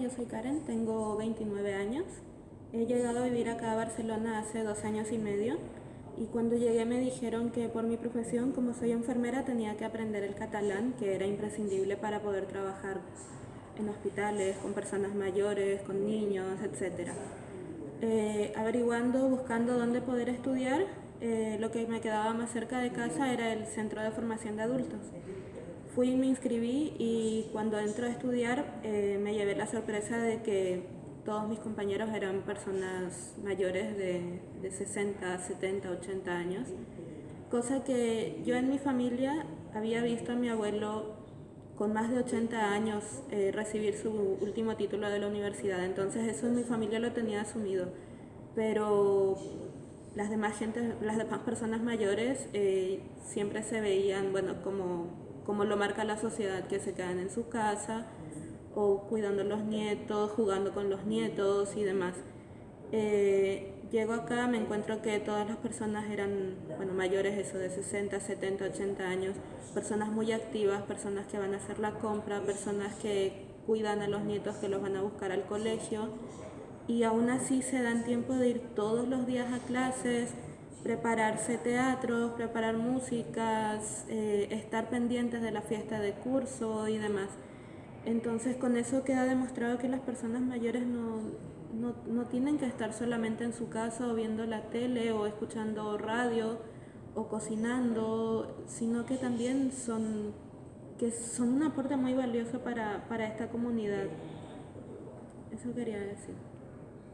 Yo soy Karen, tengo 29 años. He llegado a vivir acá a Barcelona hace dos años y medio y cuando llegué me dijeron que por mi profesión, como soy enfermera, tenía que aprender el catalán, que era imprescindible para poder trabajar en hospitales, con personas mayores, con niños, etc. Eh, averiguando, buscando dónde poder estudiar, eh, lo que me quedaba más cerca de casa era el Centro de Formación de Adultos. Fui me inscribí y cuando entro a estudiar eh, me llevé la sorpresa de que todos mis compañeros eran personas mayores de, 60, 70, 80 años, cosa que yo en mi familia había visto a mi abuelo con más de 80 años eh, recibir su último título de la universidad, entonces eso en mi familia lo tenía asumido, pero las demás, gente, las demás personas mayores eh, siempre se veían bueno, como como lo marca la sociedad, que se quedan en su casa o cuidando a los nietos, jugando con los nietos y demás. Eh, llego acá, me encuentro que todas las personas eran bueno, mayores, eso de 60, 70, 80 años, personas muy activas, personas que van a hacer la compra, personas que cuidan a los nietos que los van a buscar al colegio y aún así se dan tiempo de ir todos los días a clases, prepararse teatros, preparar músicas, eh, estar pendientes de la fiesta de curso y demás. Entonces con eso queda demostrado que las personas mayores no, no, tienen que estar solamente en su casa o viendo la tele o escuchando radio o cocinando, sino que también son, que son un aporte muy valioso para, para esta comunidad. Eso quería decir.